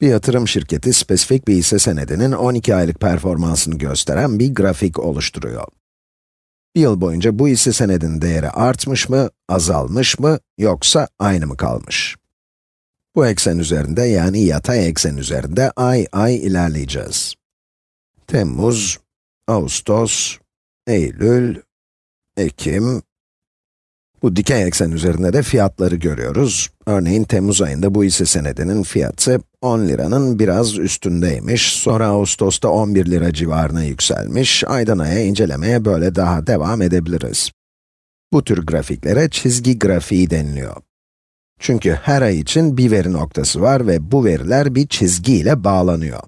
Bir yatırım şirketi spesifik bir hisse senedinin 12 aylık performansını gösteren bir grafik oluşturuyor. Bir yıl boyunca bu hisse senedinin değeri artmış mı, azalmış mı, yoksa aynı mı kalmış? Bu eksen üzerinde yani yatay eksen üzerinde ay ay ilerleyeceğiz. Temmuz, Ağustos, Eylül, Ekim, bu dikey eksen üzerinde de fiyatları görüyoruz. Örneğin Temmuz ayında bu hisse senedinin fiyatı 10 liranın biraz üstündeymiş. Sonra Ağustos'ta 11 lira civarına yükselmiş. Aydan aya incelemeye böyle daha devam edebiliriz. Bu tür grafiklere çizgi grafiği deniliyor. Çünkü her ay için bir veri noktası var ve bu veriler bir çizgiyle bağlanıyor.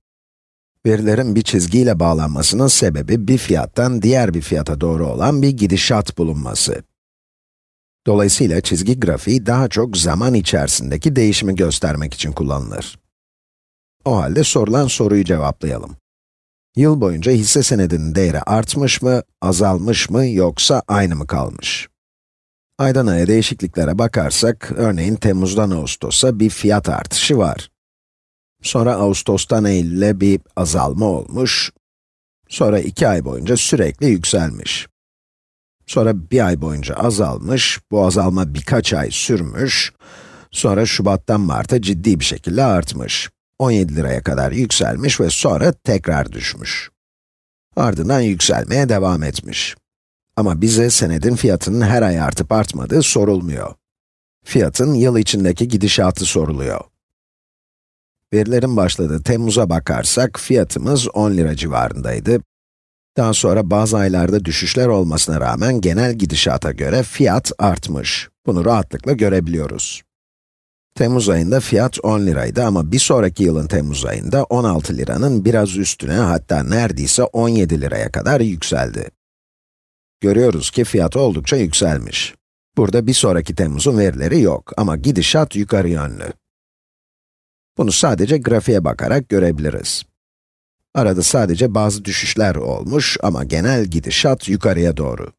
Verilerin bir çizgiyle bağlanmasının sebebi bir fiyattan diğer bir fiyata doğru olan bir gidişat bulunması. Dolayısıyla çizgi grafiği daha çok zaman içerisindeki değişimi göstermek için kullanılır. O halde sorulan soruyu cevaplayalım. Yıl boyunca hisse senedinin değeri artmış mı, azalmış mı yoksa aynı mı kalmış? Aydan aya değişikliklere bakarsak, örneğin Temmuz'dan Ağustos'a bir fiyat artışı var. Sonra Ağustos'tan Eylül'e bir azalma olmuş. Sonra iki ay boyunca sürekli yükselmiş. Sonra bir ay boyunca azalmış, bu azalma birkaç ay sürmüş. Sonra Şubat'tan Mart'a ciddi bir şekilde artmış. 17 liraya kadar yükselmiş ve sonra tekrar düşmüş. Ardından yükselmeye devam etmiş. Ama bize senedin fiyatının her ay artıp artmadığı sorulmuyor. Fiyatın yıl içindeki gidişatı soruluyor. Verilerin başladığı Temmuz'a bakarsak, fiyatımız 10 lira civarındaydı. Daha sonra bazı aylarda düşüşler olmasına rağmen genel gidişata göre fiyat artmış. Bunu rahatlıkla görebiliyoruz. Temmuz ayında fiyat 10 liraydı ama bir sonraki yılın Temmuz ayında 16 liranın biraz üstüne hatta neredeyse 17 liraya kadar yükseldi. Görüyoruz ki fiyat oldukça yükselmiş. Burada bir sonraki Temmuz'un verileri yok ama gidişat yukarı yönlü. Bunu sadece grafiğe bakarak görebiliriz. Arada sadece bazı düşüşler olmuş ama genel gidişat yukarıya doğru.